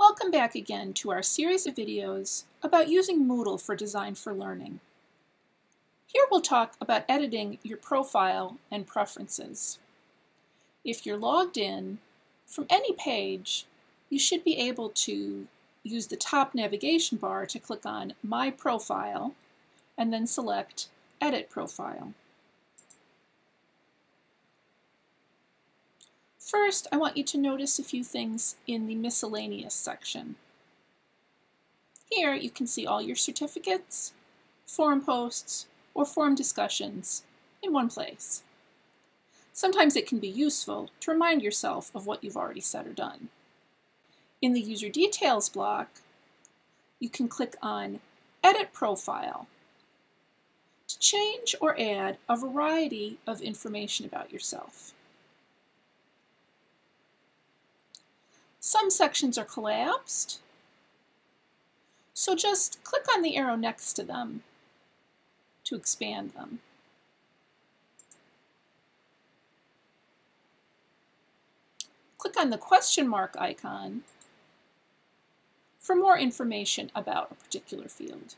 Welcome back again to our series of videos about using Moodle for Design for Learning. Here we'll talk about editing your profile and preferences. If you're logged in, from any page, you should be able to use the top navigation bar to click on My Profile and then select Edit Profile. First, I want you to notice a few things in the miscellaneous section. Here you can see all your certificates, forum posts, or forum discussions in one place. Sometimes it can be useful to remind yourself of what you've already said or done. In the User Details block, you can click on Edit Profile to change or add a variety of information about yourself. Some sections are collapsed, so just click on the arrow next to them to expand them. Click on the question mark icon for more information about a particular field.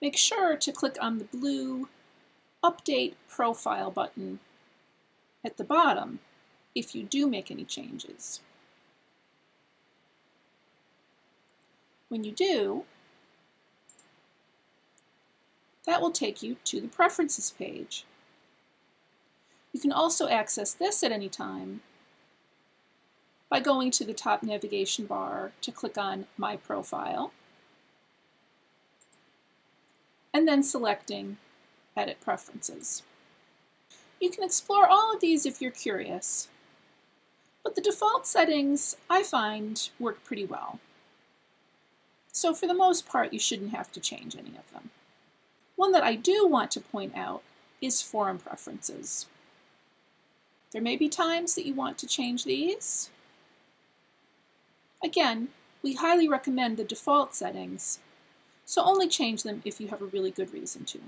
Make sure to click on the blue Update Profile button at the bottom if you do make any changes. When you do, that will take you to the Preferences page. You can also access this at any time by going to the top navigation bar to click on My Profile and then selecting Edit Preferences. You can explore all of these if you're curious, but the default settings, I find, work pretty well. So for the most part, you shouldn't have to change any of them. One that I do want to point out is forum preferences. There may be times that you want to change these. Again, we highly recommend the default settings, so only change them if you have a really good reason to.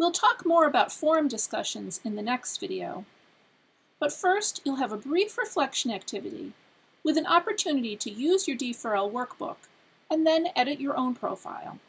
We'll talk more about forum discussions in the next video, but first you'll have a brief reflection activity with an opportunity to use your D4L workbook and then edit your own profile.